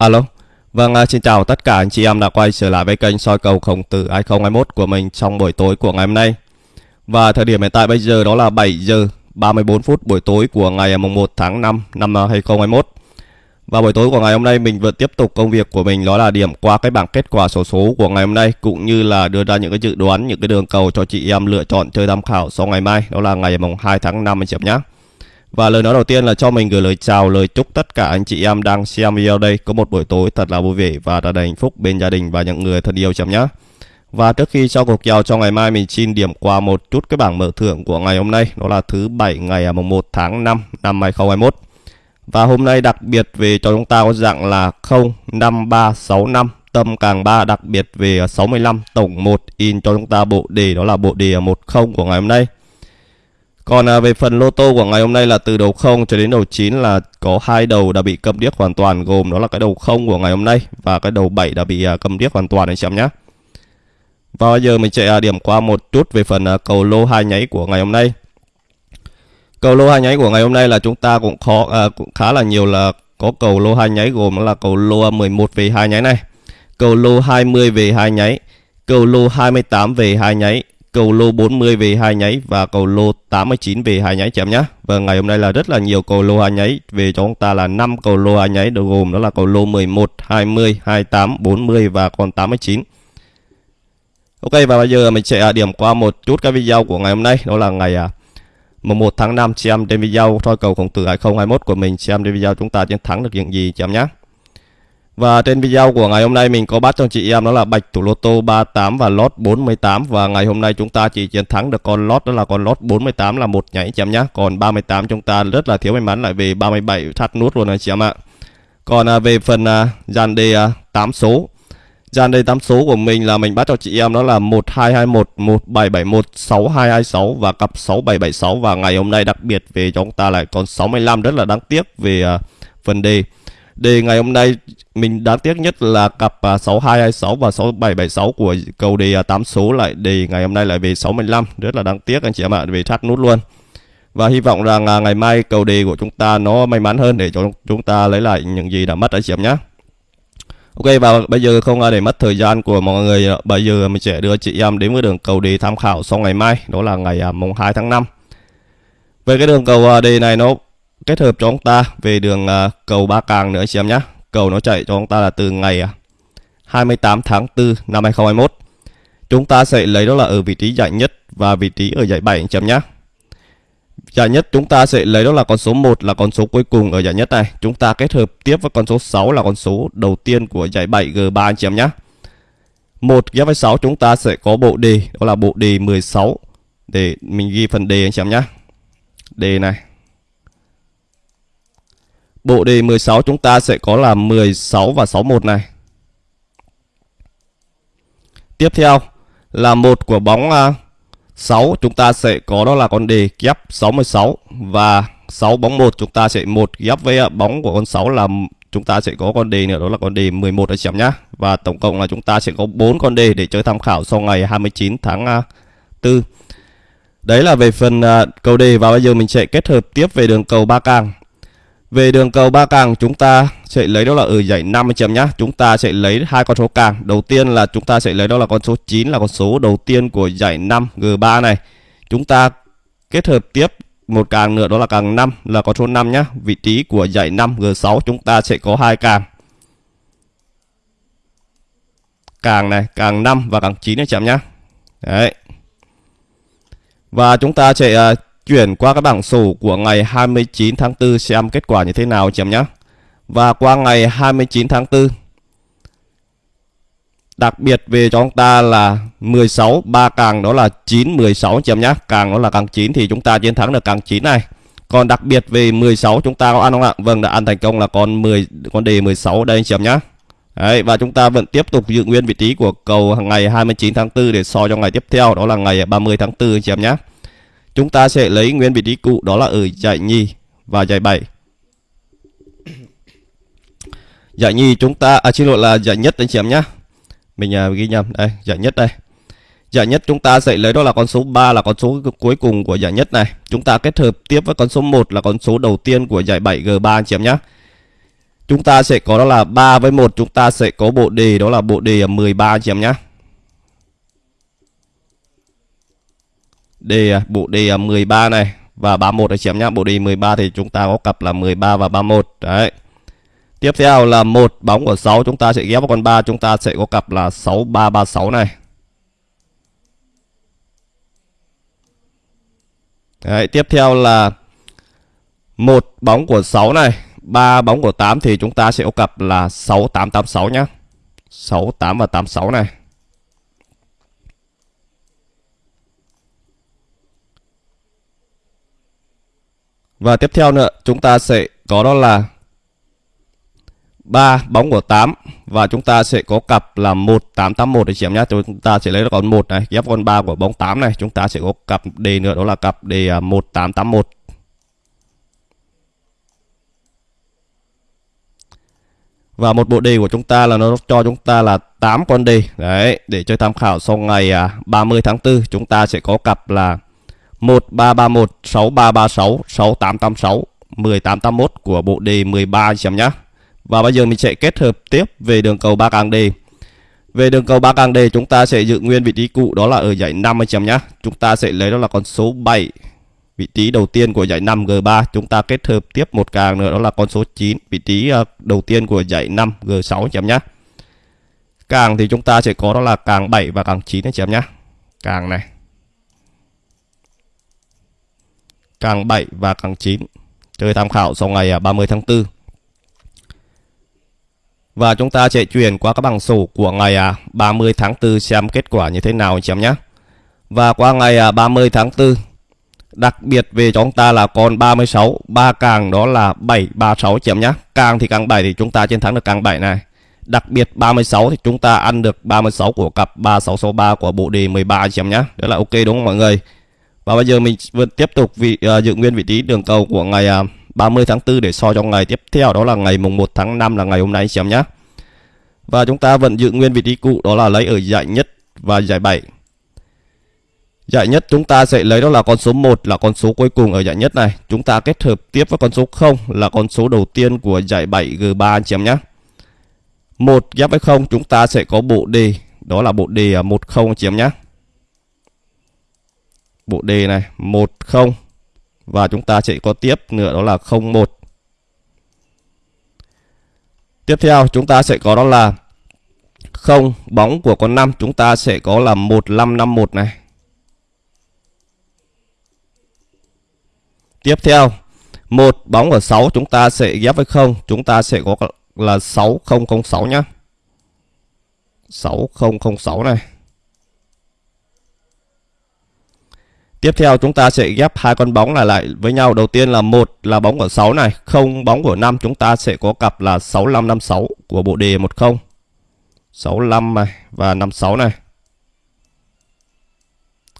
Alo. Vâng, à, xin chào tất cả anh chị em đã quay trở lại với kênh soi cầu khổng tử 2021 của mình trong buổi tối của ngày hôm nay. Và thời điểm hiện tại bây giờ đó là 7 giờ 34 phút buổi tối của ngày à, mùng 1 tháng 5 năm 2021. À, Và buổi tối của ngày hôm nay mình vẫn tiếp tục công việc của mình đó là điểm qua cái bảng kết quả sổ số, số của ngày hôm nay cũng như là đưa ra những cái dự đoán, những cái đường cầu cho chị em lựa chọn chơi tham khảo sau ngày mai, đó là ngày mùng 2 tháng 5 anh chị em nhé. Và lời nói đầu tiên là cho mình gửi lời chào, lời chúc tất cả anh chị em đang xem video đây có một buổi tối thật là vui vẻ và thật đầy hạnh phúc bên gia đình và những người thân yêu chấm nhé. Và trước khi cho cuộc kèo cho ngày mai mình xin điểm qua một chút cái bảng mở thưởng của ngày hôm nay đó là thứ bảy ngày à, mùng 1 tháng 5 năm 2021. Và hôm nay đặc biệt về cho chúng ta có dạng là 05365 tâm càng 3 đặc biệt về à, 65 tổng 1 in cho chúng ta bộ đề đó là bộ đề à, 10 của ngày hôm nay. Còn à, về phần lô tô của ngày hôm nay là từ đầu 0 cho đến đầu 9 là có hai đầu đã bị cầm điếc hoàn toàn gồm đó là cái đầu 0 của ngày hôm nay và cái đầu 7 đã bị à, cầm điếc hoàn toàn anh chị em nhé. Và bây giờ mình sẽ à, điểm qua một chút về phần à, cầu lô hai nháy của ngày hôm nay. Cầu lô hai nháy của ngày hôm nay là chúng ta cũng khó à, cũng khá là nhiều là có cầu lô hai nháy gồm là cầu lô 11 về hai nháy này, cầu lô 20 về hai nháy, cầu lô 28 về hai nháy, cầu lô 40 về hai nháy và cầu lô 89 về hai nháy chém nhá. Và vâng, ngày hôm nay là rất là nhiều cầu lô hai nháy về cho chúng ta là 5 cầu lô hai nháy được gồm đó là cầu lô 11, 20, 28, 40 và còn 89. Ok và bây giờ mình sẽ à, điểm qua một chút cái video của ngày hôm nay đó là ngày à, mùng 1 tháng 5 xem trên video soi cầu khổng tử 2021 của mình xem trên video chúng ta chiến thắng được những gì chị em nhé và trên video của ngày hôm nay mình có bắt cho chị em đó là bạch thủ lô tô 38 và lót 48 và ngày hôm nay chúng ta chỉ chiến thắng được con lót đó là con lót 48 là một nhảy chém nhá. Còn 38 chúng ta rất là thiếu may mắn lại về 37 thắt nút luôn anh chị em ạ. Còn à, về phần à, dàn đề à, 8 số Dàn đề 8 số của mình là mình bắt cho chị em đó là 1221, 1771, 6226 và cặp 6776 và ngày hôm nay đặc biệt về chúng ta lại còn 65 rất là đáng tiếc về à, phần đề. Đề ngày hôm nay, mình đáng tiếc nhất là cặp à, 6226 và 6776 của cầu đề à, 8 số lại đề ngày hôm nay lại về 65 rất là đáng tiếc, anh chị em ạ, về thắt nút luôn. Và hy vọng rằng à, ngày mai cầu đề của chúng ta nó may mắn hơn để cho chúng ta lấy lại những gì đã mất, anh chị em nhé Ok, và bây giờ không để mất thời gian của mọi người bây giờ mình sẽ đưa chị em đến với đường cầu đề tham khảo sau ngày mai, đó là ngày mùng 2 tháng 5 về cái đường cầu đề này nó kết hợp cho chúng ta về đường uh, cầu Ba Càng nữa anh chị em nhé. Cầu nó chạy cho chúng ta là từ ngày à, 28 tháng 4 năm 2021. Chúng ta sẽ lấy đó là ở vị trí giải nhất và vị trí ở giải 7 anh chị em nhé. Giải nhất chúng ta sẽ lấy đó là con số 1 là con số cuối cùng ở giải nhất này. Chúng ta kết hợp tiếp với con số 6 là con số đầu tiên của giải 7 G3 anh chị em nhé. 1 ghép với 6 chúng ta sẽ có bộ đề đó là bộ đề 16 để mình ghi phần đề anh chị em nhé. Đề này Bộ đề 16 chúng ta sẽ có là 16 và 61 này. Tiếp theo là một của bóng à, 6 chúng ta sẽ có đó là con đề kép 66 và 6 bóng 1 chúng ta sẽ một ghép với à, bóng của con 6 là chúng ta sẽ có con đề nữa đó là con đề 11 ở chấm nhá. Và tổng cộng là chúng ta sẽ có 4 con đề để chơi tham khảo sau ngày 29 tháng à, 4. Đấy là về phần à, cầu đề và bây giờ mình sẽ kết hợp tiếp về đường cầu ba càng. Về đường cầu ba càng chúng ta sẽ lấy đó là ở dãy 50 chấm nhá. Chúng ta sẽ lấy hai con số càng. Đầu tiên là chúng ta sẽ lấy đó là con số 9 là con số đầu tiên của dãy 5 G3 này. Chúng ta kết hợp tiếp một càng nữa đó là càng 5 là con số 5 nhá. Vị trí của dãy 5 G6 chúng ta sẽ có hai càng. Càng này, càng 5 và càng 9 này chấm nhá. Đấy. Và chúng ta sẽ uh, chuyển qua cái bảng sổ của ngày 29 tháng 4 xem kết quả như thế nào chị em nhé. Và qua ngày 29 tháng 4 Đặc biệt về cho chúng ta là 16 ba càng đó là 9 16 chị em nhé. Càng đó là càng 9 thì chúng ta chiến thắng được càng 9 này. Còn đặc biệt về 16 chúng ta có ăn không ạ? Vâng đã ăn thành công là con 10 con đề 16 đây anh chị em nhé. Đấy, và chúng ta vẫn tiếp tục giữ nguyên vị trí của cầu ngày 29 tháng 4 để so cho ngày tiếp theo đó là ngày 30 tháng 4 anh chị em nhé. Chúng ta sẽ lấy nguyên vị trí cũ đó là ở giải nhì và giải 7. Giải nhì chúng ta à xin lỗi là giải nhất anh chị em nhé. Mình à, ghi nhầm đây, giải nhất đây. Giải nhất chúng ta sẽ lấy đó là con số 3 là con số cuối cùng của giải nhất này. Chúng ta kết hợp tiếp với con số 1 là con số đầu tiên của giải 7 G3 anh chị em nhé. chúng ta sẽ có đó là 3 với 1 chúng ta sẽ có bộ đề đó là bộ đề 13 anh chị em nhé. Đề à, bộ đề à, 13 này và 31 anh chị em nhé. Bộ đề 13 thì chúng ta có cặp là 13 và 31. Đấy. Tiếp theo là một bóng của 6 chúng ta sẽ ghép vào con 3 chúng ta sẽ có cặp là 6336 này. Đấy, tiếp theo là một bóng của 6 này, ba bóng của 8 thì chúng ta sẽ có cặp là 6886 nhá. 68 và 86 này. Và tiếp theo nữa, chúng ta sẽ có đó là 3 bóng của 8 và chúng ta sẽ có cặp là 1881 để chiếm nhá. Chúng ta sẽ lấy con 1 này, ghép con 3 của bóng 8 này, chúng ta sẽ có cặp đề nữa đó là cặp đề 1881. À, và một bộ đề của chúng ta là nó cho chúng ta là 8 con đề. Đấy, để chơi tham khảo sau ngày à, 30 tháng 4 chúng ta sẽ có cặp là 1331 6336 6886 1881 của bộ đề 13 chị em nhé. Và bây giờ mình sẽ kết hợp tiếp về đường cầu 3 càng đề. Về đường cầu 3 càng đề chúng ta sẽ giữ nguyên vị trí cũ, đó là ở dãy 5 anh em nhé. Chúng ta sẽ lấy đó là con số 7 vị trí đầu tiên của dãy 5 G3 chúng ta kết hợp tiếp một càng nữa, đó là con số 9 vị trí ờ, đầu tiên của dãy 5 G6 anh em nhé. Càng thì chúng ta sẽ có đó là càng 7 và càng 9 anh em nhé. Càng này. Càng 7 và càng 9. Chơi tham khảo sau ngày à, 30 tháng 4. Và chúng ta sẽ chuyển qua các bảng sổ của ngày à, 30 tháng 4 xem kết quả như thế nào anh chị em nhé. Và qua ngày à, 30 tháng 4 Đặc biệt về cho chúng ta là con 36 ba càng đó là 736 chị em nhé Càng thì càng 7 thì chúng ta chiến thắng được càng 7 này Đặc biệt 36 thì chúng ta ăn được 36 của cặp 3663 của bộ đề 13 chị em nhé Đó là ok đúng không mọi người và bây giờ mình vẫn tiếp tục vị uh, giữ nguyên vị trí đường cầu của ngày à, uh, 30 tháng 4 để so cho ngày tiếp theo đó là ngày mùng 1 tháng 5 là ngày hôm nay chị em nhé. Và chúng ta vẫn giữ nguyên vị trí cũ đó là lấy ở giải nhất và giải 7. Giải nhất chúng ta sẽ lấy đó là con số 1 là con số cuối cùng ở giải nhất này. Chúng ta kết hợp tiếp với con số 0 là con số đầu tiên của giải 7 G3 anh chị em nhé. 1 ghép với 0 chúng ta sẽ có bộ đề đó là bộ đề 10 à, anh chị em nhé. Bộ đề này 10 và chúng ta sẽ có tiếp nữa, đó là 01 tiếp theo, chúng ta sẽ có đó là không, bóng của con 5 chúng ta sẽ có là 1551 này. Tiếp theo, một, bóng ở 6 chúng ta sẽ ghép với 0 chúng ta sẽ có là 6006 nhá. 6006 này. Tiếp theo chúng ta sẽ ghép hai con bóng này lại với nhau. Đầu tiên là một là bóng của 6 này, không bóng của 5 chúng ta sẽ có cặp là 6556 của bộ đề 10. 65 này và 56 này.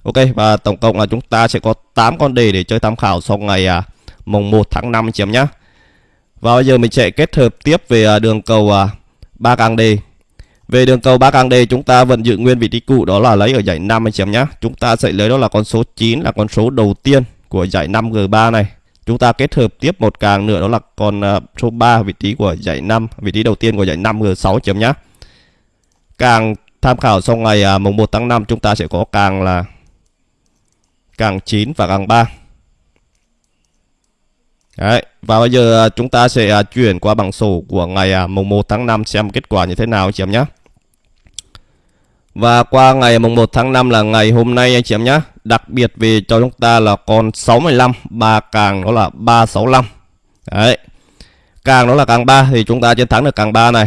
Ok và tổng cộng là chúng ta sẽ có 8 con đề để chơi tham khảo sau ngày à, mùng 1 tháng 5 chị em nhé. Và bây giờ mình sẽ kết hợp tiếp về à, đường cầu à, 3 càng đề về đường cầu 3 càng đề chúng ta vẫn giữ nguyên vị trí cũ đó là lấy ở giải 5 anh chị em nhé. Chúng ta sẽ lấy đó là con số 9 là con số đầu tiên của giải 5 G3 này. Chúng ta kết hợp tiếp một càng nữa đó là con à, số 3 vị trí của giải 5, vị trí đầu tiên của giải 5 G6 chấm nhé. Càng tham khảo sau ngày à, mùng 1 tháng 5 chúng ta sẽ có càng là càng 9 và càng 3. Đấy, và bây giờ à, chúng ta sẽ chuyển qua bảng sổ của ngày mùng 1 tháng 5 xem kết quả như thế nào chị em nhé. Và qua ngày mùng 1 tháng 5 là ngày hôm nay anh chị em nhé. Đặc biệt về cho chúng ta là con 65, ba càng đó là 365. Đấy. Càng đó là càng 3 thì chúng ta chiến thắng được càng 3 này.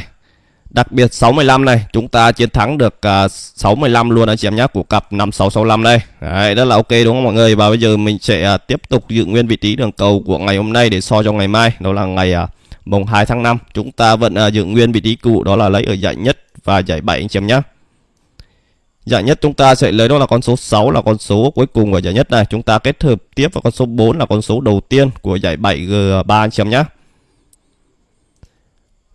Đặc biệt 65 này chúng ta chiến thắng được à, uh, 65 luôn anh chị em nhé của cặp 5665 đây. Đấy, rất là ok đúng không mọi người? Và bây giờ mình sẽ uh, tiếp tục giữ nguyên vị trí đường cầu của ngày hôm nay để so cho ngày mai, đó là ngày uh, mùng 2 tháng 5. Chúng ta vẫn uh, giữ nguyên vị trí cũ đó là lấy ở giải nhất và giải 7 anh chị em nhé. Giải nhất chúng ta sẽ lấy đó là con số 6 là con số cuối cùng của giải nhất này. Chúng ta kết hợp tiếp vào con số 4 là con số đầu tiên của giải 7G3 anh chị em nhé.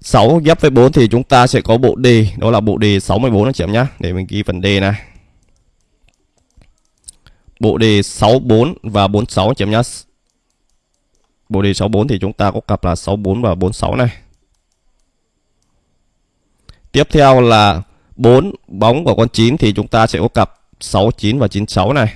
6 ghép với 4 thì chúng ta sẽ có bộ đề, đó là bộ đề 64 anh chị em nhé. Để mình ghi phần đề này. Bộ đề 64 và 46 anh chị em nhé. Bộ đề 64 thì chúng ta có cặp là 64 và 46 này. Tiếp theo là 4 bóng của con 9 thì chúng ta sẽ có cặp 69 và 96 này.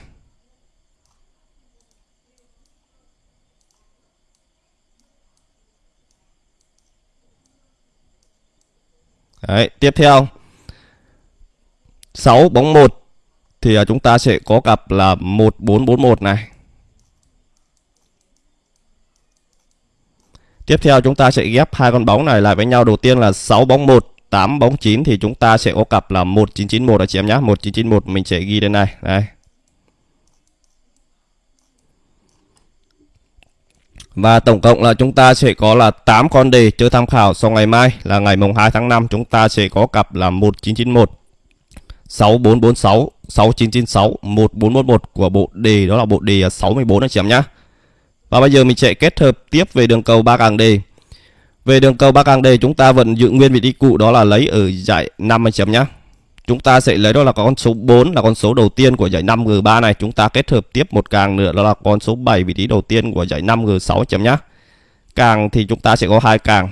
Đấy, tiếp theo 6 bóng 1 thì à, chúng ta sẽ có cặp là 1441 này. Tiếp theo chúng ta sẽ ghép hai con bóng này lại với nhau. Đầu tiên là 6 bóng 1, 8 bóng 9 thì chúng ta sẽ có cặp là 1991 đó chị em nhá. 1991 mình sẽ ghi lên này. Đây. Và tổng cộng là chúng ta sẽ có là 8 con đề chơi tham khảo sau ngày mai, là ngày mùng 2 tháng 5 chúng ta sẽ có cặp là 1991 6446 6996 1411 của bộ đề, đó là bộ đề 64 anh chị em nhá. Và bây giờ mình sẽ kết hợp tiếp về đường cầu ba càng đề. Về đường cầu ba càng đề, chúng ta vẫn giữ nguyên vị trí cũ, đó là lấy ở giải 5 anh chấm nhá. Chúng ta sẽ lấy đó là con số 4 là con số đầu tiên của giải 5G3 này. Chúng ta kết hợp tiếp một càng nữa, đó là con số 7 vị trí đầu tiên của giải 5G6 chấm nhá. Càng thì chúng ta sẽ có hai càng.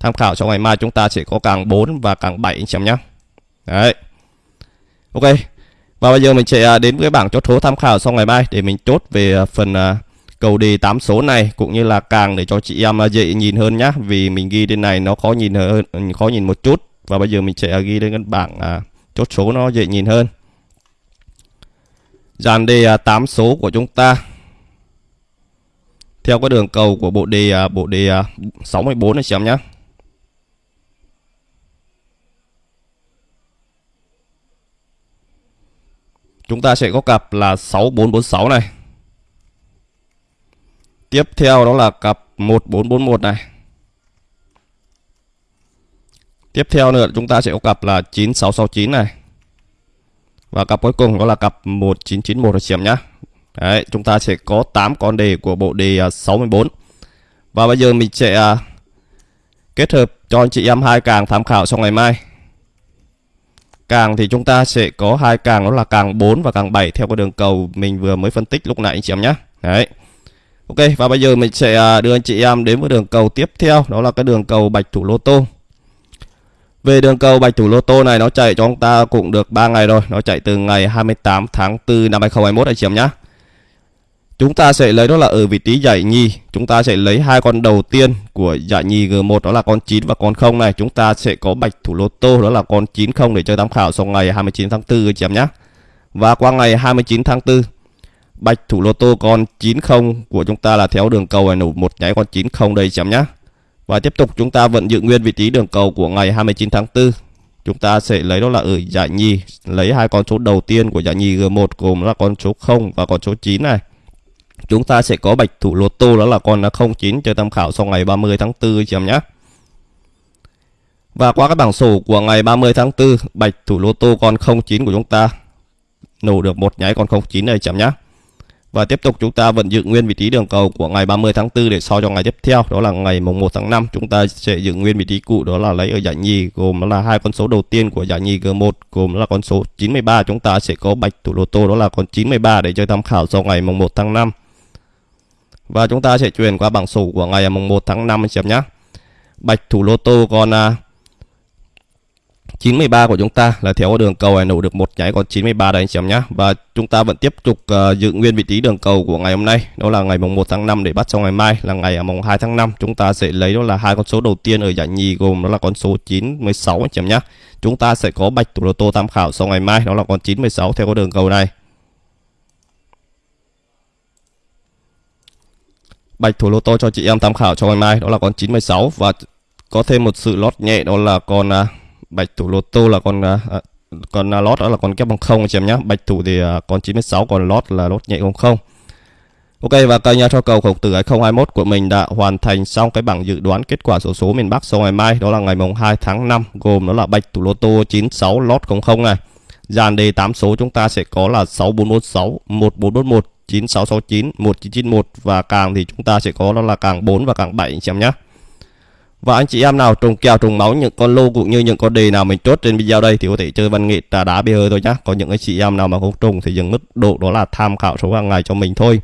Tham khảo cho ngày mai chúng ta sẽ có càng 4 và càng 7 anh chấm nhá. Đấy. Ok. Và bây giờ mình sẽ à, đến với bảng chốt số tham khảo sau ngày mai để mình chốt về à, phần à, cầu đề 8 số này cũng như là càng để cho chị em à, dễ nhìn hơn nhá. Vì mình ghi trên này nó khó nhìn hơn khó nhìn một chút. Và bây giờ mình sẽ ghi lên cái bảng à, chốt số nó dễ nhìn hơn. Dàn đề à, 8 số của chúng ta. Theo cái đường cầu của bộ đề à, bộ đề à, 64 này xem nhá. Chúng ta sẽ có cặp là 6446 này tiếp theo đó là cặp 1441 này Tiếp theo nữa chúng ta sẽ có cặp là 9669 này. Và cặp cuối cùng đó là cặp 1991 anh chị em nhá Đấy, chúng ta sẽ có 8 con đề của bộ đề à, 64. Và bây giờ mình sẽ à, kết hợp cho anh chị em hai càng tham khảo sau ngày mai. Càng thì chúng ta sẽ có hai càng đó là càng 4 và càng 7 theo cái đường cầu mình vừa mới phân tích lúc nãy anh chị em nhé. Đấy. Ok, và bây giờ mình sẽ à, đưa anh chị em đến với đường cầu tiếp theo, đó là cái đường cầu bạch thủ lô tô. Về đường cầu bạch thủ lô tô này, nó chạy cho chúng ta cũng được 3 ngày rồi. Nó chạy từ ngày 28 tháng 4 năm 2021 anh chị em nhé. Chúng ta sẽ lấy đó là ở vị trí giải nhì. Chúng ta sẽ lấy hai con đầu tiên của giải nhì G1 đó là con 9 và con 0 này. Chúng ta sẽ có bạch thủ lô tô, đó là con 90 để chơi tham khảo sau ngày 29 tháng 4 anh chị em nhé. Và qua ngày 29 tháng 4 bạch thủ lô tô con 90 của chúng ta là theo đường cầu này nổ một nháy con 90 đây chấm nhá. Và tiếp tục chúng ta vẫn giữ nguyên vị trí đường cầu của ngày 29 tháng 4. Chúng ta sẽ lấy đó là ở giải nhì, lấy hai con số đầu tiên của giải nhì G1 gồm là con số 0 và con số 9 này. Chúng ta sẽ có bạch thủ lô tô đó là con 09 cho tham khảo sau ngày 30 tháng 4 chấm nhá. Và qua các bảng sổ của ngày 30 tháng 4, bạch thủ lô tô con 09 của chúng ta nổ được một nháy con 09 này chấm nhá. Và tiếp tục chúng ta vẫn giữ nguyên vị trí đường cầu của ngày 30 tháng 4 để so cho ngày tiếp theo, đó là ngày mùng 1 tháng 5 chúng ta sẽ giữ nguyên vị trí cũ, đó là lấy ở giải nhì, gồm là hai con số đầu tiên của giải nhì G1 gồm là con số 93 chúng ta sẽ có bạch thủ lô tô, đó là con 93 để chơi tham khảo sau ngày mùng 1 tháng 5. Và chúng ta sẽ chuyển qua bảng sổ của ngày mùng 1 tháng 5 xem nhé. Bạch thủ lô tô còn à, 93 của chúng ta là theo đường cầu này nổ được một nháy còn 93 đây anh chị em nhé và chúng ta vẫn tiếp tục uh, giữ nguyên vị trí đường cầu của ngày hôm nay đó là ngày mùng 1 tháng 5 để bắt sau ngày mai là ngày à, mùng 2 tháng 5 chúng ta sẽ lấy đó là hai con số đầu tiên ở giải nhì gồm đó là con số 916 anh chị em nhé chúng ta sẽ có bạch thủ lô tô tham khảo sau ngày mai đó là con 916 theo đường cầu này. Bạch thủ lô tô cho chị em tham khảo cho ngày mai đó là con 916 và có thêm một sự lót nhẹ đó là con uh, bạch thủ lô tô là con uh, con uh, lót đó là con kép bằng không chị em nhé bạch thủ thì uh, con 96 còn lót là lót nhẹ không không. Ok và kênh cho cầu khổng tử 2021 của mình đã hoàn thành xong cái bảng dự đoán kết quả số số miền Bắc sau ngày mai. Đó là ngày mùng 2 tháng 5 gồm đó là bạch thủ lô tô 96 lót 00 này. Dàn đề 8 số chúng ta sẽ có là 6446 1441 9669 1991 và càng thì chúng ta sẽ có đó là càng 4 và càng 7 chị em nhé và anh chị em nào trùng kèo trùng máu những con lô cũng như những con đề nào mình chốt trên video đây thì có thể chơi văn nghệ trà đá bia hơi thôi nhá. Có những anh chị em nào mà không trùng thì dừng mức độ đó là tham khảo số hàng ngày cho mình thôi.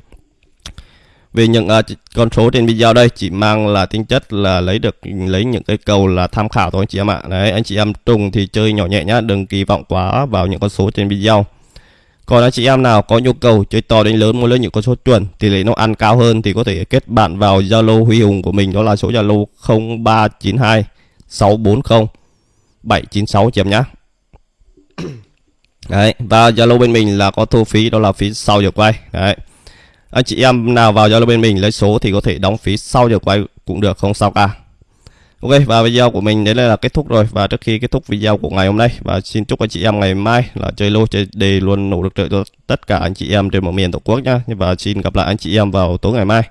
vì những uh, con số trên video đây chỉ mang là tính chất là lấy được lấy những cái cầu là tham khảo thôi anh chị em ạ đấy anh chị em trùng thì chơi nhỏ nhẹ nhá đừng kỳ vọng quá vào những con số trên video còn anh chị em nào có nhu cầu chơi to đến lớn muốn lấy những con số chuẩn tỷ lệ nó ăn cao hơn thì có thể kết bạn vào Zalo Huy Hùng của mình đó là số Zalo 0392 640 796 chị em nhé. Đấy, và Zalo bên mình là có thu phí đó là phí sau giờ quay. Đấy. Anh chị em nào vào Zalo bên mình lấy số thì có thể đóng phí sau giờ quay cũng được không sao cả. Ok, và video của mình đến đây là kết thúc rồi. Và trước khi kết thúc video của ngày hôm nay, và xin chúc anh chị em ngày mai là chơi lô, chơi đề luôn nổ được trợ cho tất cả anh chị em trên mọi miền tổ quốc nhá. Và xin gặp lại anh chị em vào tối ngày mai.